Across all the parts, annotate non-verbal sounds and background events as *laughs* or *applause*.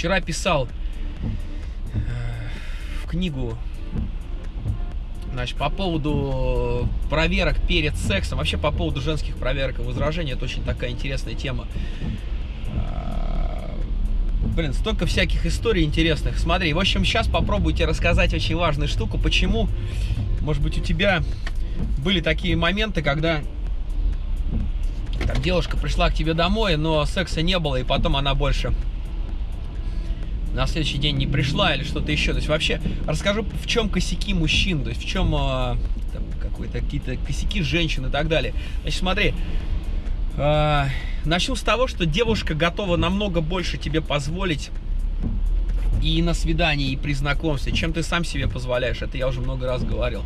Вчера писал э, в книгу Значит, по поводу проверок перед сексом, вообще по поводу женских проверок и возражений, это очень такая интересная тема. А, блин, столько всяких историй интересных. Смотри, в общем, сейчас попробуйте рассказать очень важную штуку, почему, может быть, у тебя были такие моменты, когда там, девушка пришла к тебе домой, но секса не было, и потом она больше на следующий день не пришла или что-то еще. То есть вообще расскажу, в чем косяки мужчин, то есть в чем э, какой-то какие-то косяки женщин и так далее. Значит, смотри, э, начну с того, что девушка готова намного больше тебе позволить и на свидании, и при знакомстве, чем ты сам себе позволяешь. Это я уже много раз говорил.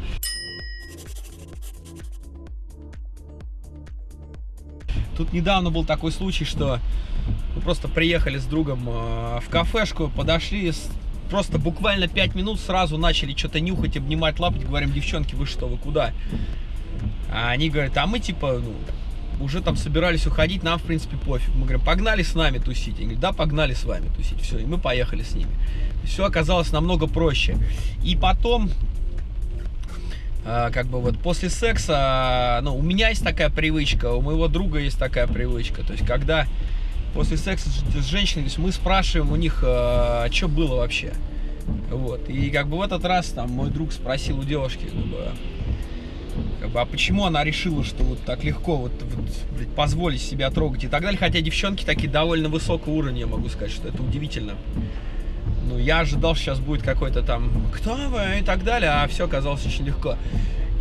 Тут недавно был такой случай, что мы просто приехали с другом э, в кафешку, подошли, просто буквально 5 минут сразу начали что-то нюхать, обнимать, лапать, говорим, девчонки, вы что, вы куда? А они говорят, а мы типа, ну, уже там собирались уходить, нам, в принципе, пофиг. Мы говорим, погнали с нами тусить. Они говорят, да, погнали с вами тусить. Все, и мы поехали с ними. Все оказалось намного проще. И потом, э, как бы вот после секса, ну, у меня есть такая привычка, у моего друга есть такая привычка. То есть, когда после секса с женщиной, то есть мы спрашиваем у них, а, что было вообще. Вот. И как бы в этот раз там мой друг спросил у девушки, как бы, как бы, а почему она решила, что вот так легко вот, вот позволить себя трогать и так далее. Хотя девчонки такие довольно высокого уровня, я могу сказать, что это удивительно. Ну, я ожидал, что сейчас будет какой-то там, кто вы и так далее, а все оказалось очень легко.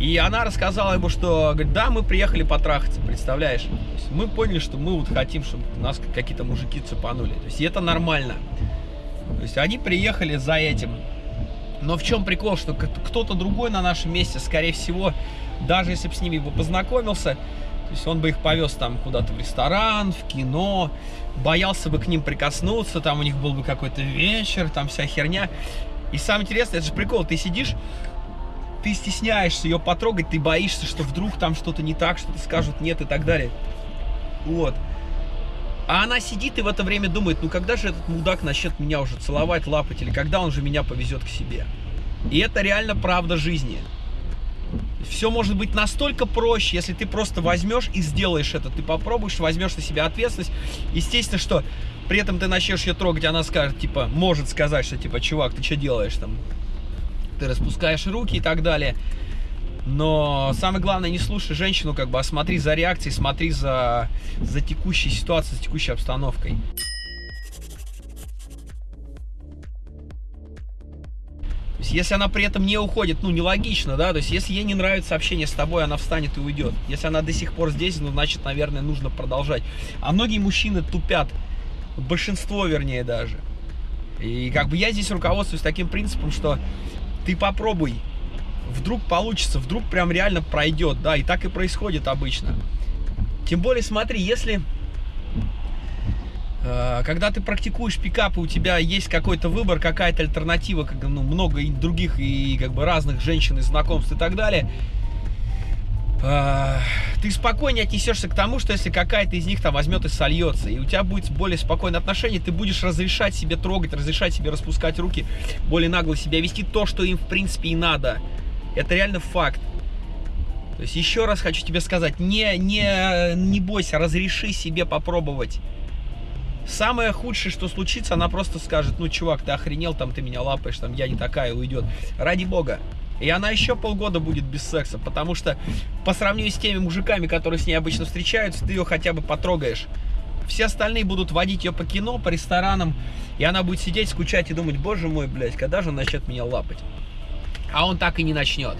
И она рассказала ему, что, говорит, да, мы приехали потрахаться, представляешь? мы поняли, что мы вот хотим, чтобы нас какие-то мужики цепанули. То есть это нормально. То есть они приехали за этим. Но в чем прикол, что кто-то другой на нашем месте, скорее всего, даже если бы с ними бы познакомился, то есть он бы их повез там куда-то в ресторан, в кино, боялся бы к ним прикоснуться, там у них был бы какой-то вечер, там вся херня. И самое интересное, это же прикол, ты сидишь, ты стесняешься ее потрогать, ты боишься, что вдруг там что-то не так, что-то скажут нет и так далее. Вот. А она сидит и в это время думает, ну когда же этот мудак начнет меня уже целовать, лапать, или когда он же меня повезет к себе. И это реально правда жизни. Все может быть настолько проще, если ты просто возьмешь и сделаешь это. Ты попробуешь, возьмешь на себя ответственность. Естественно, что при этом ты начнешь ее трогать, она скажет, типа, может сказать, что, типа, чувак, ты что делаешь там? Ты распускаешь руки и так далее. Но самое главное, не слушай женщину, как бы, а смотри за реакцией, смотри за, за текущей ситуацией, за текущей обстановкой. То есть, если она при этом не уходит, ну, нелогично, да, то есть, если ей не нравится общение с тобой, она встанет и уйдет. Если она до сих пор здесь, ну, значит, наверное, нужно продолжать. А многие мужчины тупят, большинство, вернее, даже. И как бы я здесь руководствуюсь таким принципом, что ты попробуй, вдруг получится, вдруг прям реально пройдет, да, и так и происходит обычно. Тем более, смотри, если э, когда ты практикуешь пикапы, у тебя есть какой-то выбор, какая-то альтернатива, как, ну, много других и как бы разных женщин и знакомств и так далее, ты спокойнее отнесешься к тому, что если какая-то из них там возьмет и сольется, и у тебя будет более спокойное отношение, ты будешь разрешать себе трогать, разрешать себе распускать руки, более нагло себя вести, то, что им в принципе и надо. Это реально факт. То есть еще раз хочу тебе сказать, не, не, не бойся, разреши себе попробовать. Самое худшее, что случится, она просто скажет, ну, чувак, ты охренел, там, ты меня лапаешь, там, я не такая, уйдет. Ради бога, и она еще полгода будет без секса, потому что по сравнению с теми мужиками, которые с ней обычно встречаются, ты ее хотя бы потрогаешь. Все остальные будут водить ее по кино, по ресторанам, и она будет сидеть, скучать и думать, боже мой, блядь, когда же он начнет меня лапать? А он так и не начнет.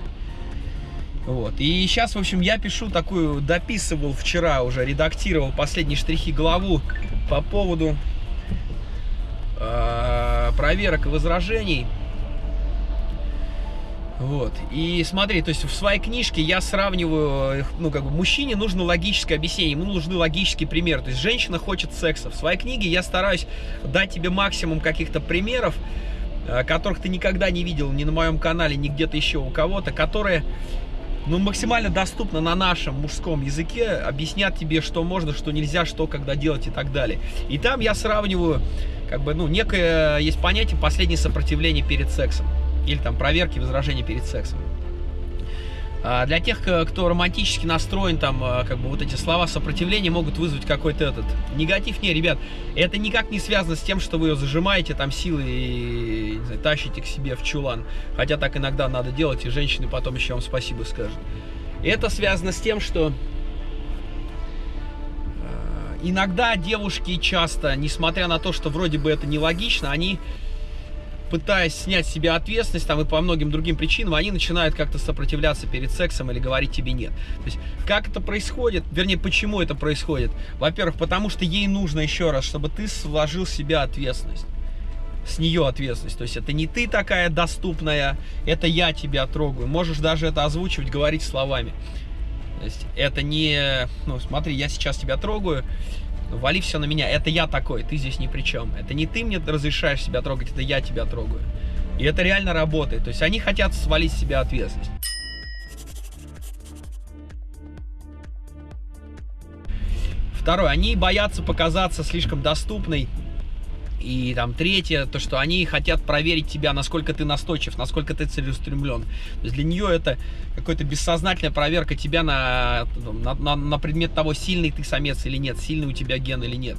Вот. И сейчас, в общем, я пишу такую, дописывал вчера уже, редактировал последние штрихи главу по поводу э, проверок и возражений. Вот. И смотри, то есть в своей книжке я сравниваю, ну, как бы, мужчине нужно логическое объяснение, ему нужны логические примеры. То есть женщина хочет секса. В своей книге я стараюсь дать тебе максимум каких-то примеров, э, которых ты никогда не видел ни на моем канале, ни где-то еще у кого-то, которые ну, максимально доступно на нашем мужском языке, объяснят тебе, что можно, что нельзя, что когда делать и так далее. И там я сравниваю как бы, ну, некое есть понятие последнее сопротивление перед сексом. Или там проверки, возражения перед сексом. А для тех, кто романтически настроен, там, а, как бы вот эти слова сопротивления могут вызвать какой-то этот негатив. Не, ребят, это никак не связано с тем, что вы ее зажимаете там силой и знаю, тащите к себе в чулан. Хотя так иногда надо делать, и женщины потом еще вам спасибо скажут. Это связано с тем, что а, иногда девушки часто, несмотря на то, что вроде бы это нелогично, они пытаясь снять с себя ответственность там и по многим другим причинам, они начинают как-то сопротивляться перед сексом или говорить тебе нет. То есть, как это происходит, вернее, почему это происходит? Во-первых, потому что ей нужно еще раз, чтобы ты сложил с себя ответственность с нее ответственность. То есть это не ты такая доступная, это я тебя трогаю. Можешь даже это озвучивать, говорить словами. То есть это не, ну смотри, я сейчас тебя трогаю, вали все на меня, это я такой, ты здесь ни при чем. Это не ты мне разрешаешь себя трогать, это я тебя трогаю. И это реально работает. То есть они хотят свалить с себя ответственность. Второе, они боятся показаться слишком доступной и там третье, то, что они хотят проверить тебя, насколько ты настойчив, насколько ты целеустремлен. То есть для нее это какая-то бессознательная проверка тебя на, на, на, на предмет того, сильный ты самец или нет, сильный у тебя ген или нет.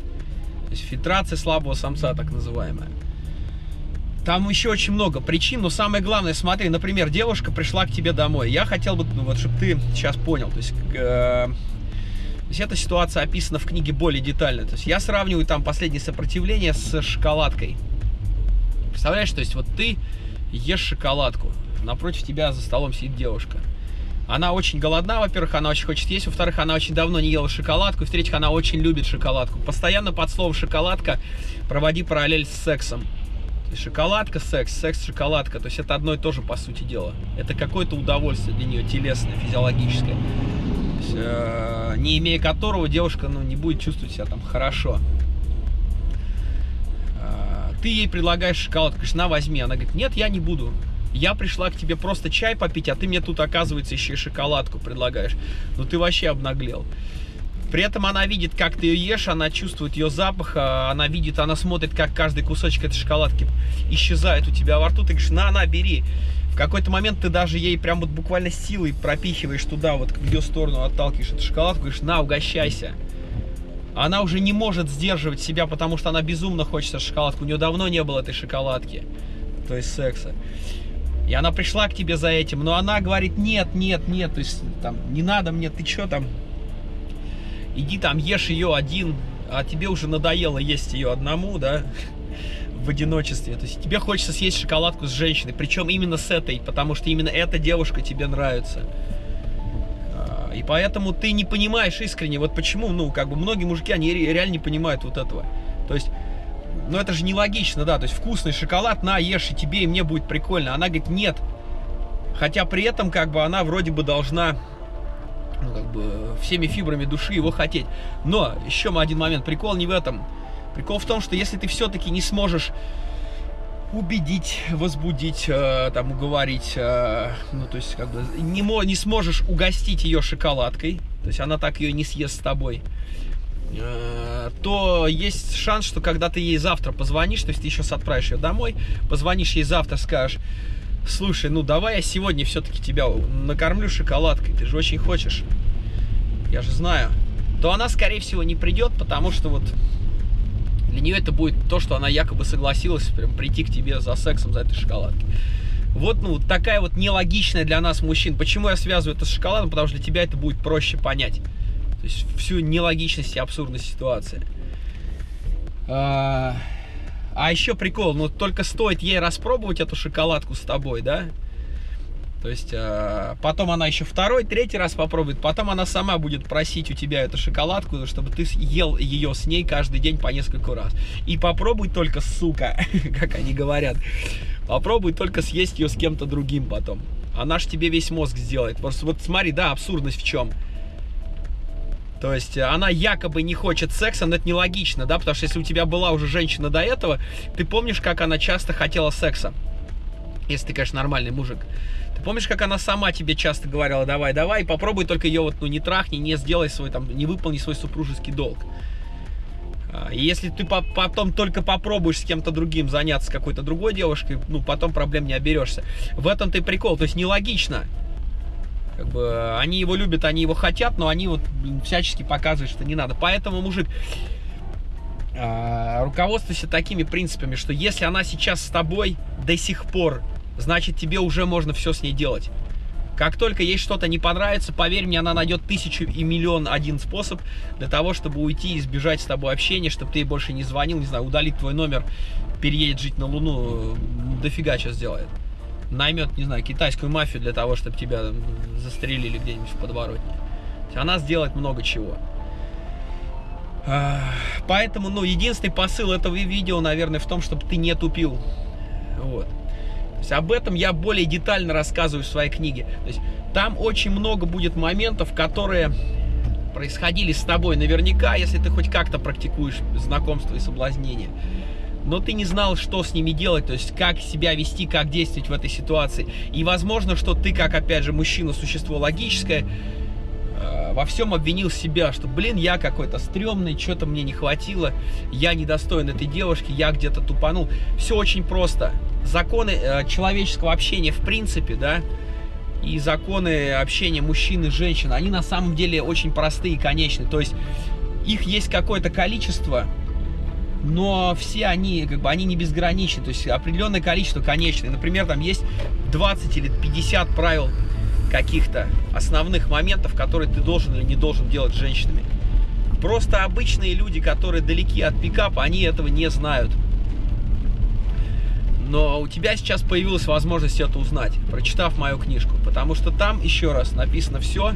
То есть фильтрация слабого самца, так называемая. Там еще очень много причин, но самое главное, смотри, например, девушка пришла к тебе домой. Я хотел бы, ну, вот, чтобы ты сейчас понял, то есть... Э то есть эта ситуация описана в книге более детально. То есть я сравниваю там последнее сопротивление с шоколадкой. Представляешь, то есть вот ты ешь шоколадку, напротив тебя за столом сидит девушка. Она очень голодна, во-первых, она очень хочет есть, во-вторых, она очень давно не ела шоколадку, в-третьих, она очень любит шоколадку. Постоянно под словом шоколадка проводи параллель с сексом. Шоколадка, секс, секс, шоколадка. То есть это одно и то же, по сути дела. Это какое-то удовольствие для нее, телесное, физиологическое не имея которого девушка ну, не будет чувствовать себя там хорошо. Э, ты ей предлагаешь шоколадку, говоришь, на, возьми. Она говорит, нет, я не буду. Я пришла к тебе просто чай попить, а ты мне тут, оказывается, еще и шоколадку предлагаешь. Ну ты вообще обнаглел. При этом она видит, как ты ее ешь, она чувствует ее запах, а она видит, она смотрит, как каждый кусочек этой шоколадки исчезает у тебя во рту. Ты говоришь, на, на, бери. В какой-то момент ты даже ей прям вот буквально силой пропихиваешь туда, вот в ее сторону отталкиваешь эту шоколадку, говоришь, на, угощайся. Она уже не может сдерживать себя, потому что она безумно хочет шоколадку. У нее давно не было этой шоколадки, то есть секса. И она пришла к тебе за этим, но она говорит, нет, нет, нет, то есть там, не надо мне, ты что там, иди там ешь ее один, а тебе уже надоело есть ее одному, да, в одиночестве. То есть тебе хочется съесть шоколадку с женщиной, причем именно с этой, потому что именно эта девушка тебе нравится. А, и поэтому ты не понимаешь искренне, вот почему, ну, как бы многие мужики, они реально не понимают вот этого. То есть, ну это же нелогично, да, то есть вкусный шоколад, на, ешь, и тебе, и мне будет прикольно. Она говорит, нет. Хотя при этом, как бы, она вроде бы должна ну, как бы, всеми фибрами души его хотеть. Но, еще один момент, прикол не в этом. Прикол в том, что если ты все-таки не сможешь убедить, возбудить, э, там, уговорить, э, ну, то есть, как бы, не, не сможешь угостить ее шоколадкой, то есть она так ее не съест с тобой, э, то есть шанс, что когда ты ей завтра позвонишь, то есть ты сейчас отправишь ее домой, позвонишь ей завтра, скажешь, слушай, ну давай я сегодня все-таки тебя накормлю шоколадкой, ты же очень хочешь, я же знаю, то она, скорее всего, не придет, потому что вот для нее это будет то, что она якобы согласилась прям прийти к тебе за сексом, за этой шоколадкой. Вот, ну, такая вот нелогичная для нас мужчин. Почему я связываю это с шоколадом? Потому что для тебя это будет проще понять. То есть всю нелогичность и абсурдность ситуации. А, а еще прикол, ну только стоит ей распробовать эту шоколадку с тобой, да? То есть э, потом она еще второй, третий раз попробует, потом она сама будет просить у тебя эту шоколадку, чтобы ты ел ее с ней каждый день по несколько раз. И попробуй только, сука, *laughs* как они говорят, попробуй только съесть ее с кем-то другим потом. Она ж тебе весь мозг сделает. Просто вот смотри, да, абсурдность в чем. То есть она якобы не хочет секса, но это нелогично, да, потому что если у тебя была уже женщина до этого, ты помнишь, как она часто хотела секса? Если ты, конечно, нормальный мужик. Ты помнишь, как она сама тебе часто говорила, давай, давай, попробуй только ее вот, ну, не трахни, не сделай свой, там, не выполни свой супружеский долг. А, если ты по потом только попробуешь с кем-то другим заняться какой-то другой девушкой, ну, потом проблем не оберешься. В этом-то и прикол. То есть нелогично. Как бы они его любят, они его хотят, но они вот блин, всячески показывают, что не надо. Поэтому, мужик, э, руководствуйся такими принципами, что если она сейчас с тобой до сих пор, значит тебе уже можно все с ней делать. Как только ей что-то не понравится, поверь мне, она найдет тысячу и миллион один способ для того, чтобы уйти и избежать с тобой общения, чтобы ты ей больше не звонил, не знаю, удалить твой номер, переедет жить на Луну, дофига что сделает. Наймет, не знаю, китайскую мафию для того, чтобы тебя застрелили где-нибудь в подворотне. Она сделает много чего. Поэтому, ну, единственный посыл этого видео, наверное, в том, чтобы ты не тупил. Вот есть об этом я более детально рассказываю в своей книге. То есть там очень много будет моментов, которые происходили с тобой наверняка, если ты хоть как-то практикуешь знакомство и соблазнение. Но ты не знал, что с ними делать, то есть как себя вести, как действовать в этой ситуации. И возможно, что ты, как опять же мужчина, существо логическое, э, во всем обвинил себя, что, блин, я какой-то стрёмный, что-то мне не хватило, я недостоин этой девушки, я где-то тупанул. Все очень просто законы э, человеческого общения в принципе, да, и законы общения мужчин и женщин, они на самом деле очень простые и конечные. То есть их есть какое-то количество, но все они, как бы, они не безграничны. То есть определенное количество конечное. Например, там есть 20 или 50 правил каких-то основных моментов, которые ты должен или не должен делать с женщинами. Просто обычные люди, которые далеки от пикапа, они этого не знают. Но у тебя сейчас появилась возможность это узнать, прочитав мою книжку. Потому что там, еще раз, написано все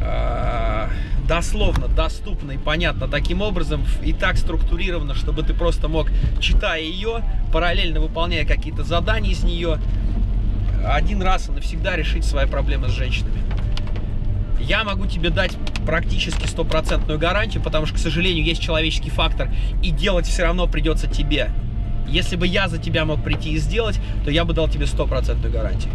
э, дословно, доступно и понятно таким образом, и так структурировано, чтобы ты просто мог, читая ее, параллельно выполняя какие-то задания из нее, один раз и навсегда решить свои проблемы с женщинами. Я могу тебе дать практически стопроцентную гарантию, потому что, к сожалению, есть человеческий фактор, и делать все равно придется тебе. Если бы я за тебя мог прийти и сделать, то я бы дал тебе стопроцентную гарантию.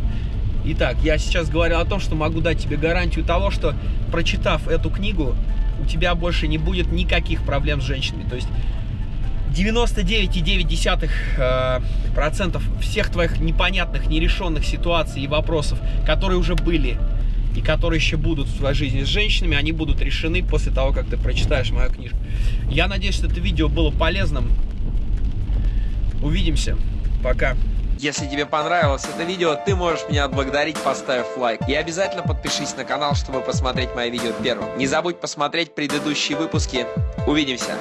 Итак, я сейчас говорил о том, что могу дать тебе гарантию того, что прочитав эту книгу, у тебя больше не будет никаких проблем с женщинами. То есть 99,9% э, всех твоих непонятных, нерешенных ситуаций и вопросов, которые уже были и которые еще будут в твоей жизни с женщинами, они будут решены после того, как ты прочитаешь мою книжку. Я надеюсь, что это видео было полезным. Увидимся. Пока. Если тебе понравилось это видео, ты можешь меня отблагодарить, поставив лайк. И обязательно подпишись на канал, чтобы посмотреть мои видео первым. Не забудь посмотреть предыдущие выпуски. Увидимся!